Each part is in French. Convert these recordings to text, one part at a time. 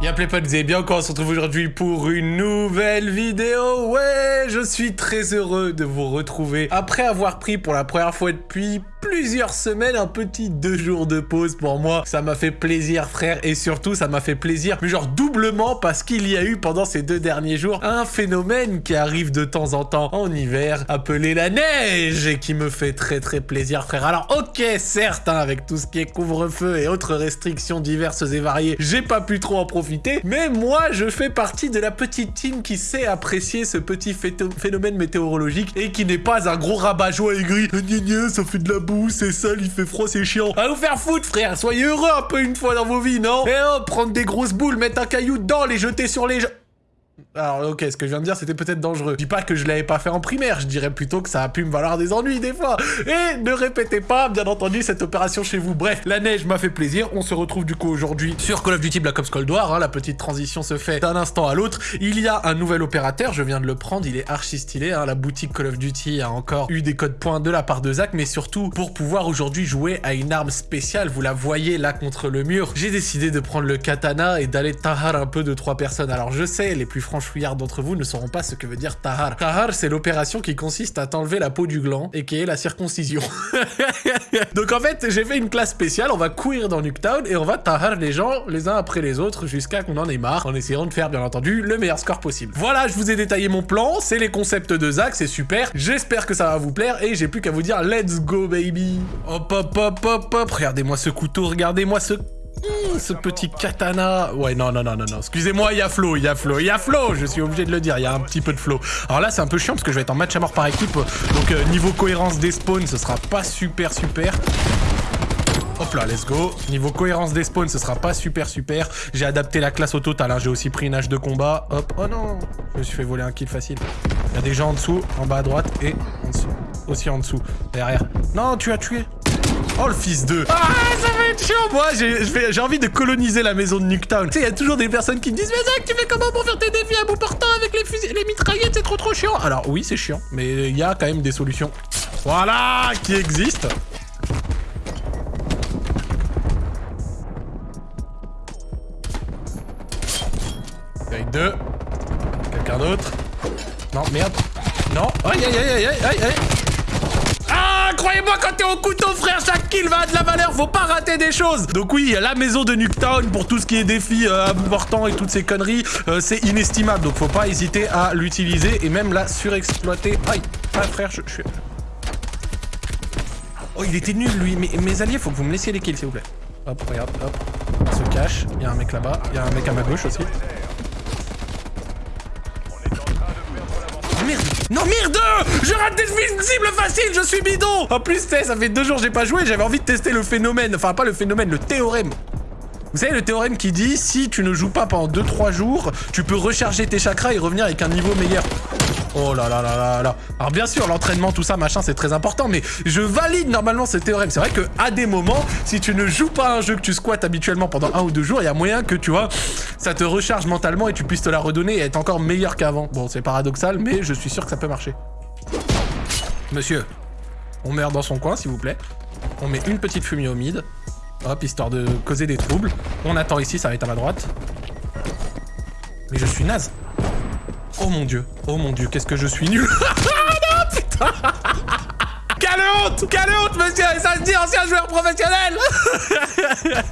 Bien play potes et bien encore on se retrouve aujourd'hui pour une nouvelle vidéo. Ouais, je suis très heureux de vous retrouver après avoir pris pour la première fois depuis plusieurs semaines un petit deux jours de pause pour moi. Ça m'a fait plaisir frère et surtout ça m'a fait plaisir mais genre doublement parce qu'il y a eu pendant ces deux derniers jours un phénomène qui arrive de temps en temps en hiver appelé la neige et qui me fait très très plaisir frère. Alors ok certes hein, avec tout ce qui est couvre-feu et autres restrictions diverses et variées j'ai pas pu trop en profiter mais moi je fais partie de la petite team qui sait apprécier ce petit phénomène météorologique et qui n'est pas un gros rabat-joie aigri. Ça fait de la c'est sale, il fait froid, c'est chiant. À vous faire foutre, frère. Soyez heureux un peu une fois dans vos vies, non? Et oh, prendre des grosses boules, mettre un caillou dedans, les jeter sur les. Alors ok, ce que je viens de dire, c'était peut-être dangereux. Je dis pas que je l'avais pas fait en primaire, je dirais plutôt que ça a pu me valoir des ennuis des fois. Et ne répétez pas, bien entendu, cette opération chez vous. Bref, la neige m'a fait plaisir. On se retrouve du coup aujourd'hui sur Call of Duty Black Ops Cold War. Hein. La petite transition se fait d'un instant à l'autre. Il y a un nouvel opérateur, je viens de le prendre, il est archi stylé. Hein. La boutique Call of Duty a encore eu des codes points de la part de Zach, mais surtout pour pouvoir aujourd'hui jouer à une arme spéciale. Vous la voyez là contre le mur. J'ai décidé de prendre le katana et d'aller tahar un peu de trois personnes. Alors je sais, les plus d'entre vous ne sauront pas ce que veut dire tahar. Tahar, c'est l'opération qui consiste à t'enlever la peau du gland et qui est la circoncision. Donc en fait, j'ai fait une classe spéciale, on va courir dans Nuketown et on va tahar les gens les uns après les autres jusqu'à qu'on en ait marre, en essayant de faire bien entendu le meilleur score possible. Voilà, je vous ai détaillé mon plan, c'est les concepts de Zach, c'est super, j'espère que ça va vous plaire et j'ai plus qu'à vous dire let's go baby. Hop hop hop hop hop, regardez-moi ce couteau, regardez-moi ce Mmh, ce petit katana. Ouais, non, non, non, non, non. Excusez-moi, il y a flow, il y a flow, il y a flow. Je suis obligé de le dire, il y a un petit peu de flow. Alors là, c'est un peu chiant parce que je vais être en match à mort par équipe. Donc, euh, niveau cohérence des spawns, ce sera pas super, super. Hop là, let's go. Niveau cohérence des spawns, ce sera pas super super. J'ai adapté la classe au total, hein. j'ai aussi pris une hache de combat. Hop, oh non, je me suis fait voler un kill facile. Il y a des gens en dessous, en bas à droite et en dessous. Aussi en dessous, derrière. Non, tu as tué. Oh le fils de... Ah chiant Moi j'ai envie de coloniser la maison de Nuketown. Tu sais, il y a toujours des personnes qui me disent Mais Zach, tu fais comment pour faire tes défis à bout portant avec les fusils, les mitraillettes, c'est trop trop chiant Alors oui, c'est chiant, mais il y a quand même des solutions. Voilà Qui existent. Avec deux. Quelqu'un d'autre? Non, merde. Non. Aïe aïe aïe aïe aïe aïe croyez-moi, quand t'es au couteau, frère, chaque kill va à de la valeur. Faut pas rater des choses. Donc oui, la maison de Nuketown pour tout ce qui est défi euh, important et toutes ces conneries, euh, c'est inestimable. Donc faut pas hésiter à l'utiliser et même la surexploiter. Aïe, ah, frère, je, suis... Oh, il était nul, lui. Mais mes alliés, faut que vous me laissiez les kills, s'il vous plaît. Hop, regarde, hop. Se cache. Il y a un mec là-bas. Il y a un mec à ma gauche aussi. Non, merde Je rate des cibles faciles, je suis bidon En plus, ça fait deux jours que j'ai pas joué, j'avais envie de tester le phénomène. Enfin, pas le phénomène, le théorème. Vous savez, le théorème qui dit, si tu ne joues pas pendant 2-3 jours, tu peux recharger tes chakras et revenir avec un niveau meilleur. Oh là là là là là. Alors bien sûr, l'entraînement, tout ça, machin, c'est très important, mais je valide normalement ce théorème. C'est vrai que à des moments, si tu ne joues pas un jeu que tu squattes habituellement pendant un ou deux jours, il y a moyen que, tu vois, ça te recharge mentalement et tu puisses te la redonner et être encore meilleur qu'avant. Bon, c'est paradoxal, mais je suis sûr que ça peut marcher. Monsieur, on meurt dans son coin, s'il vous plaît. On met une petite fumée au mid. Hop, histoire de causer des troubles. On attend ici, ça va être à ma droite. Mais je suis naze. Oh mon dieu, oh mon dieu, qu'est-ce que je suis nul Non, putain Quelle honte Quelle honte, monsieur ça se dit ancien joueur professionnel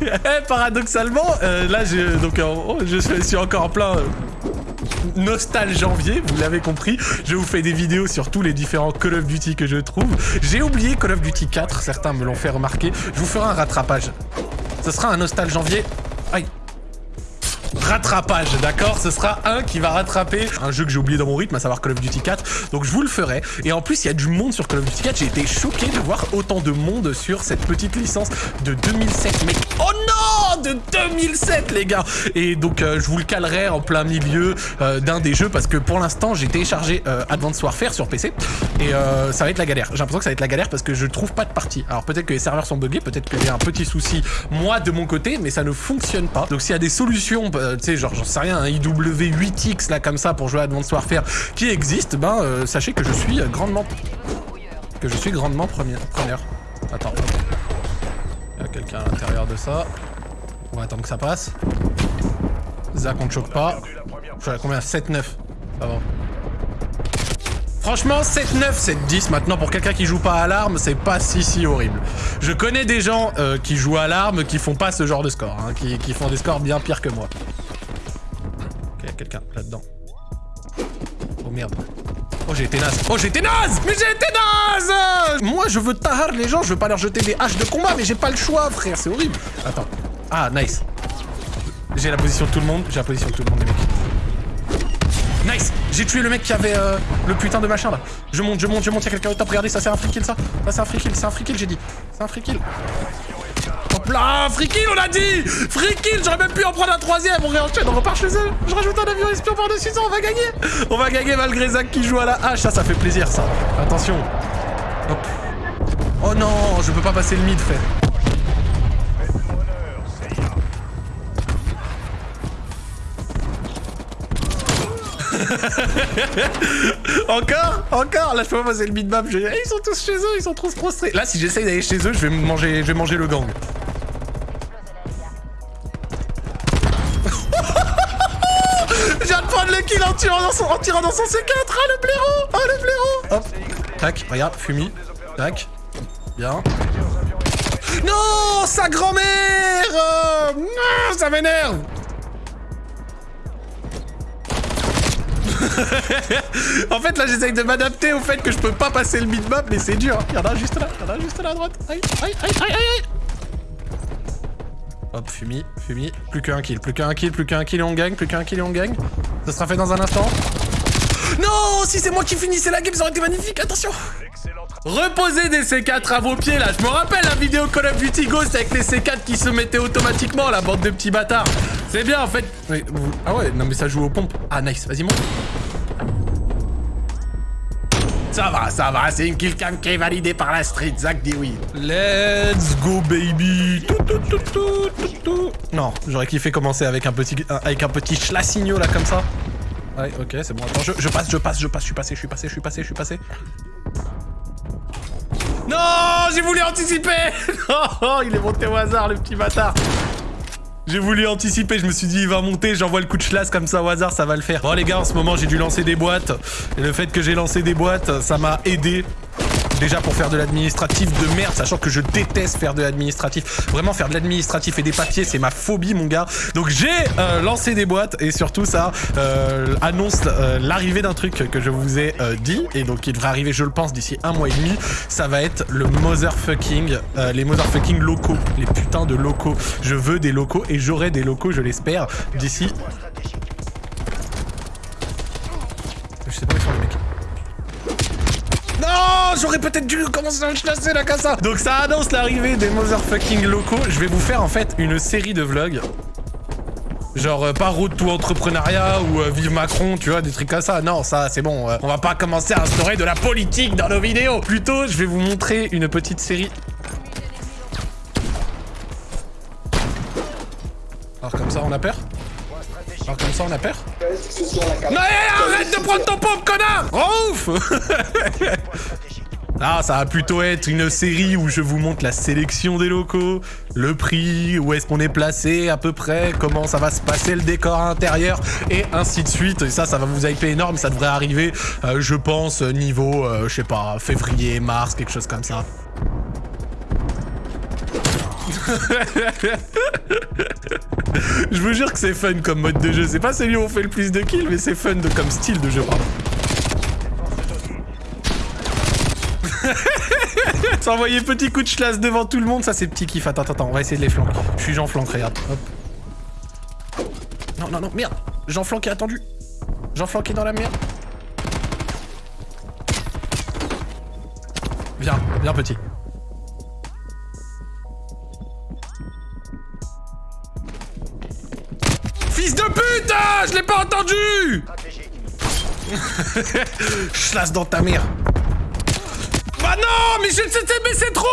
Eh, paradoxalement, euh, là, je, donc, je suis encore en plein... Euh, nostal janvier, vous l'avez compris. Je vous fais des vidéos sur tous les différents Call of Duty que je trouve. J'ai oublié Call of Duty 4, certains me l'ont fait remarquer. Je vous ferai un rattrapage. Ce sera un nostal janvier. Aïe rattrapage, d'accord? Ce sera un qui va rattraper un jeu que j'ai oublié dans mon rythme, à savoir Call of Duty 4. Donc je vous le ferai. Et en plus, il y a du monde sur Call of Duty 4. J'ai été choqué de voir autant de monde sur cette petite licence de 2007, mec. Oh non De 2007, les gars Et donc, euh, je vous le calerai en plein milieu euh, d'un des jeux parce que pour l'instant, j'ai téléchargé euh, Advanced Warfare sur PC et ça va être la galère. J'ai l'impression que ça va être la galère parce que je trouve pas de partie. Alors peut-être que les serveurs sont buggés, peut-être qu'il y a un petit souci, moi, de mon côté, mais ça ne fonctionne pas. Donc s'il y a des solutions tu sais, genre, j'en sais rien, un IW8X, là, comme ça, pour jouer à Advanced Warfare, qui existe, ben, euh, sachez que je suis grandement... Que je suis grandement première. Attends, Il y a quelqu'un à l'intérieur de ça. On va attendre que ça passe. Zach, on ne choque pas. Je suis à combien? 7-9. Ça va. Franchement, 7-9, 7-10 maintenant pour quelqu'un qui joue pas à l'arme, c'est pas si si horrible. Je connais des gens euh, qui jouent à l'arme qui font pas ce genre de score, hein, qui, qui, font des scores bien pires que moi. Là-dedans. Oh merde. Oh j'ai été naze. Oh j'ai été naze Mais j'ai été naze Moi je veux tahar les gens, je veux pas leur jeter des haches de combat, mais j'ai pas le choix frère, c'est horrible. Attends. Ah nice. J'ai la position de tout le monde, j'ai la position de tout le monde les mecs. Nice J'ai tué le mec qui avait euh, le putain de machin là. Je monte, je monte, je monte, y'a quelqu'un au top. Regardez, ça c'est un free kill ça. Ça c'est un free kill, c'est un free kill j'ai dit. C'est un free kill. Hop là, on a dit Free j'aurais même pu en prendre un troisième. On réenchaîne, on repart chez eux. Je rajoute un avion espion par-dessus ça, on va gagner. On va gagner malgré Zach qui joue à la hache. Ça, ça fait plaisir ça. Attention. Hop. Oh non, je peux pas passer le mid, frère. Encore Encore Là, je peux pas passer le mid-map. Je... Ils sont tous chez eux, ils sont trop frustrés. Là, si j'essaye d'aller chez eux, je vais manger, je vais manger le gang. Tirant dans son, en tirant dans son C4 Ah, le blaireau Ah, le blaireau Hop Tac, regarde, fumi. Tac. Bien. Non Sa grand-mère Non Ça m'énerve en fait, là, j'essaye de m'adapter au fait que je peux pas passer le mid-map, mais c'est dur. Il y en a juste là, il y en a juste là à droite. Aïe, aïe, aïe, aïe, aïe. Hop, fumi, fumi. Plus qu'un kill, plus qu'un kill, plus qu'un kill et on gagne, plus qu'un kill et on gagne. Ça sera fait dans un instant. Non Si c'est moi qui finissais la game, ça aurait été magnifique, attention Reposez des C4 à vos pieds là, je me rappelle la vidéo Call of Duty Ghost avec les C4 qui se mettaient automatiquement, la bande de petits bâtards. C'est bien en fait. Ah ouais, non mais ça joue aux pompes. Ah nice, vas-y monte. Ça va, ça va, c'est une killcam qui est validée par la street, Zach dit oui. Let's go baby Non, j'aurais kiffé commencer avec un petit avec un petit là comme ça. Ouais, ok, c'est bon. Attends, je, je, passe, je passe, je passe, je suis passé, je suis passé, je suis passé, je suis passé. Non, j'ai voulu anticiper Non, il est monté au hasard, le petit bâtard j'ai voulu anticiper, je me suis dit il va monter, j'envoie le coup de chlasse comme ça au hasard, ça va le faire. Bon les gars, en ce moment j'ai dû lancer des boîtes. Et le fait que j'ai lancé des boîtes, ça m'a aidé Déjà pour faire de l'administratif de merde, sachant que je déteste faire de l'administratif. Vraiment faire de l'administratif et des papiers, c'est ma phobie mon gars. Donc j'ai euh, lancé des boîtes et surtout ça euh, annonce euh, l'arrivée d'un truc que je vous ai dit et donc il devrait arriver je le pense d'ici un mois et demi. Ça va être le motherfucking, les motherfucking locaux, les putains de locaux. Je veux des locaux et j'aurai des locaux je l'espère d'ici... j'aurais peut-être dû commencer à chasser la casa. Donc ça annonce l'arrivée des motherfucking locaux. Je vais vous faire en fait une série de vlogs. Genre euh, pas route tout entrepreneuriat ou euh, vive Macron, tu vois, des trucs comme ça. Non, ça c'est bon. Euh, on va pas commencer à instaurer de la politique dans nos vidéos. Plutôt, je vais vous montrer une petite série. Alors comme ça, on a peur? Alors comme ça on a peur? Non arrête de prendre ton pompe connard Oh ouf Ah, ça va plutôt être une série où je vous montre la sélection des locaux, le prix, où est-ce qu'on est placé à peu près, comment ça va se passer le décor intérieur, et ainsi de suite. Et ça, ça va vous hyper énorme, ça devrait arriver, euh, je pense, niveau, euh, je sais pas, février, mars, quelque chose comme ça. Je vous jure que c'est fun comme mode de jeu. C'est pas celui où on fait le plus de kills, mais c'est fun comme style de jeu, S'envoyer petit coup de chlasse devant tout le monde, ça c'est petit kiff. Attends, attends, on va essayer de les flanquer. Je suis Jean Flanc, regarde. Hop. Non, non, non, merde. Jean Flanc est attendu. Jean Flanc est dans la merde. Viens, viens petit. Fils de pute Je l'ai pas entendu Chlasse dans ta mère non, mais je mais c'est trop.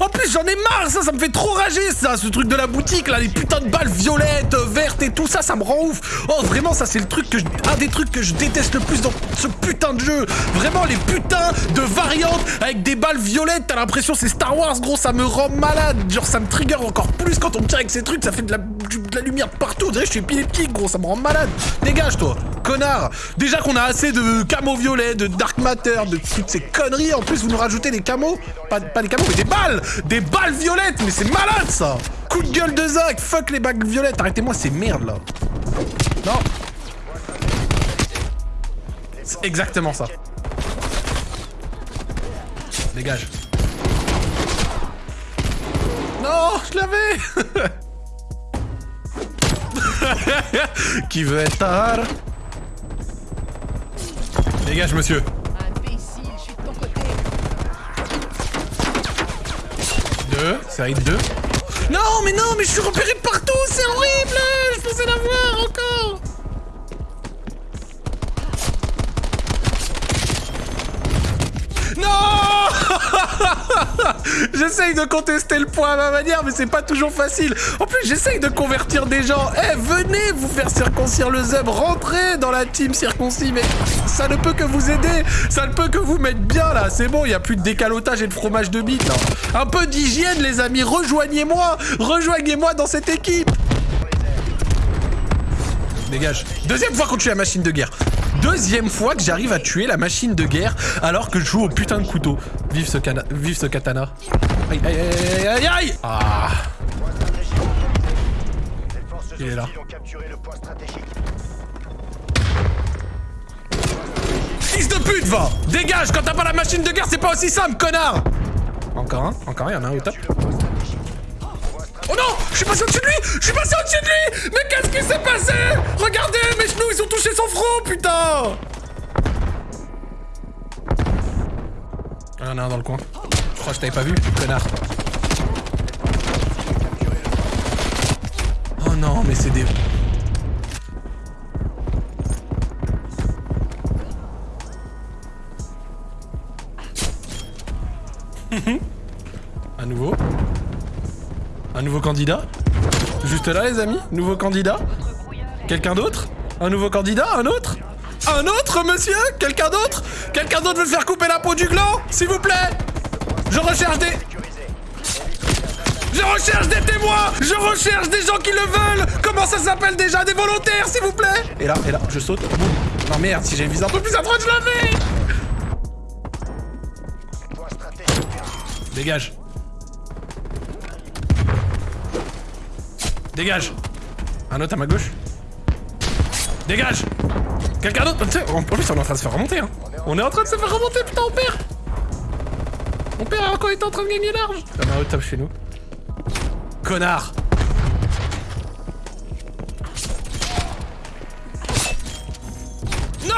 En plus, j'en ai marre, ça, ça me fait trop rager, ça, ce truc de la boutique, là, les putains de balles violettes, vertes et tout ça, ça me rend ouf. Oh, vraiment, ça, c'est le truc que je... un des trucs que je déteste le plus dans ce putain de jeu. Vraiment, les putains de variantes avec des balles violettes, t'as l'impression c'est Star Wars, gros, ça me rend malade. Genre, ça me trigger encore plus quand on me tire avec ces trucs, ça fait de la de la lumière partout. Je suis épileptique, gros. Ça me rend malade. Dégage, toi. Connard. Déjà qu'on a assez de camo violets, de dark matter, de toutes ces conneries. En plus, vous nous rajoutez des camos. Pas, pas des camos, mais des balles. Des balles violettes. Mais c'est malade, ça. Coup de gueule de Zach. Fuck les bagues violettes. Arrêtez-moi ces merdes, là. Non. C'est exactement ça. Dégage. Non, je l'avais Qui veut être tard Dégage, monsieur. Imbécile, je suis de ton côté. Deux, ça arrive deux. Non, mais non, mais je suis repéré de partout, c'est horrible Je pensais l'avoir encore J'essaye de contester le point à ma manière, mais c'est pas toujours facile. En plus, j'essaye de convertir des gens. Eh, venez vous faire circoncire le zeb, rentrez dans la team circoncis, mais ça ne peut que vous aider. Ça ne peut que vous mettre bien, là. C'est bon, il y a plus de décalotage et de fromage de bite, là. Un peu d'hygiène, les amis. Rejoignez-moi. Rejoignez-moi dans cette équipe. Dégage. Deuxième fois qu'on tue la machine de guerre. Deuxième fois que j'arrive à tuer la machine de guerre alors que je joue au putain de couteau. Vive ce, cana Vive ce katana. Aïe, aïe, aïe, aïe, aïe Ah Il est là. Fils de pute, va Dégage Quand t'as pas la machine de guerre, c'est pas aussi simple, connard Encore un, encore un, il y en a un au top. Oh non Je suis passé au-dessus de lui Je suis passé au-dessus de lui Mais qu'est-ce qui s'est passé? Regardez, mes genoux, ils ont touché son front, putain Il y en a un dans le coin. Je crois que je t'avais pas vu, connard. Oh non, mais c'est des... À nouveau. Un nouveau candidat Juste là, les amis Nouveau candidat Quelqu'un d'autre Un nouveau candidat Un autre Un autre, monsieur Quelqu'un d'autre Quelqu'un d'autre veut faire couper la peau du gland S'il vous plaît Je recherche des... Je recherche des témoins Je recherche des gens qui le veulent Comment ça s'appelle déjà Des volontaires, s'il vous plaît Et là, et là, je saute. Non merde, si j'ai une visée un peu plus à droite, je l'avais Dégage Dégage. Un autre à ma gauche. Dégage. Quelqu'un d'autre En plus, on est en train de se faire remonter, hein. On est en train de se faire remonter, putain, on perd. On perd alors qu'on était en train de gagner large. Il y en a un au top chez nous. Connard. Non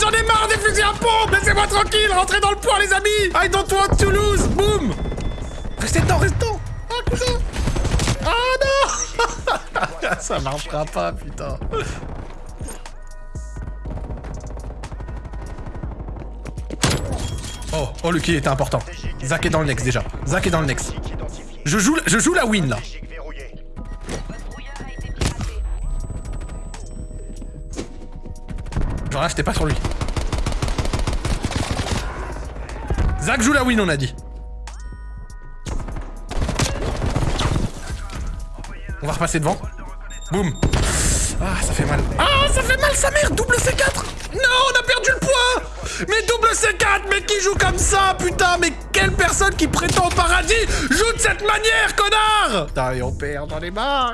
J'en ai marre des fusils à pompe. Laissez-moi tranquille Rentrez dans le point, les amis. I don't want to lose Boum. Restez dedans, restez dedans. Ah, cousin Ah non Ça marchera pas, putain. Oh, oh le kill était important. Zach est dans le next déjà. Zach est dans le next. Je joue, je joue la win là. Genre là, j'étais pas sur lui. Zach joue la win, on a dit. On va repasser devant. Boum. Ah, ça fait mal. Ah, ça fait mal, sa mère Double C4 Non, on a perdu le poids Mais double C4 Mais qui joue comme ça, putain Mais quelle personne qui prétend au paradis joue de cette manière, connard Putain, et on perd, j'en ai marre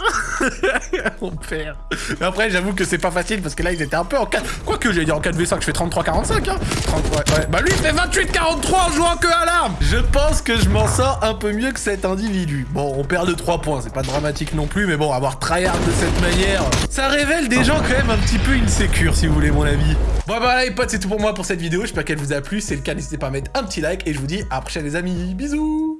On perd. Mais après, j'avoue que c'est pas facile, parce que là, ils étaient un peu en 4... Quoique, j'allais dire en 4v5, je fais 33-45, hein 33, ouais. Bah lui, il fait 28-43 en jouant que à l'arme Je pense que je m'en sors un peu mieux que cet individu. Bon, on perd de 3 points, c'est pas dramatique non plus, mais bon, avoir tryhard de cette manière, ça révèle des gens quand même un petit peu insécures, si vous voulez mon avis. Bon, bah là, les potes, c'est tout pour moi pour cette vidéo. J'espère qu'elle vous a plu. Si c'est le cas, n'hésitez pas à mettre un petit like, et je vous dis à prochaine, les amis. Bisous